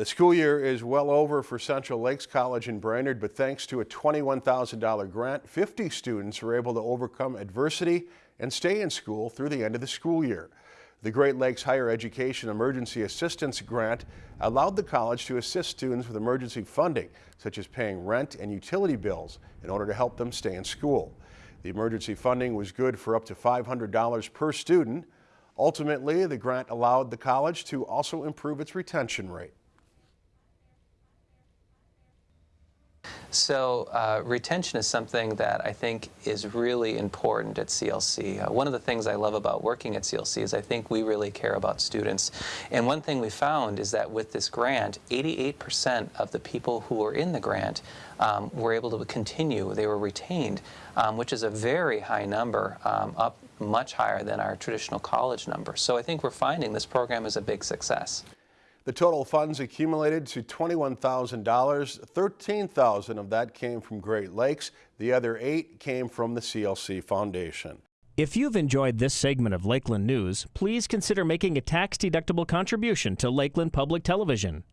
The school year is well over for Central Lakes College in Brainerd, but thanks to a $21,000 grant, 50 students were able to overcome adversity and stay in school through the end of the school year. The Great Lakes Higher Education Emergency Assistance Grant allowed the college to assist students with emergency funding, such as paying rent and utility bills, in order to help them stay in school. The emergency funding was good for up to $500 per student. Ultimately, the grant allowed the college to also improve its retention rate. So uh, retention is something that I think is really important at CLC. Uh, one of the things I love about working at CLC is I think we really care about students. And one thing we found is that with this grant, 88% of the people who were in the grant um, were able to continue. They were retained, um, which is a very high number, um, up much higher than our traditional college number. So I think we're finding this program is a big success. The total funds accumulated to $21,000. 13,000 of that came from Great Lakes. The other eight came from the CLC Foundation. If you've enjoyed this segment of Lakeland News, please consider making a tax-deductible contribution to Lakeland Public Television.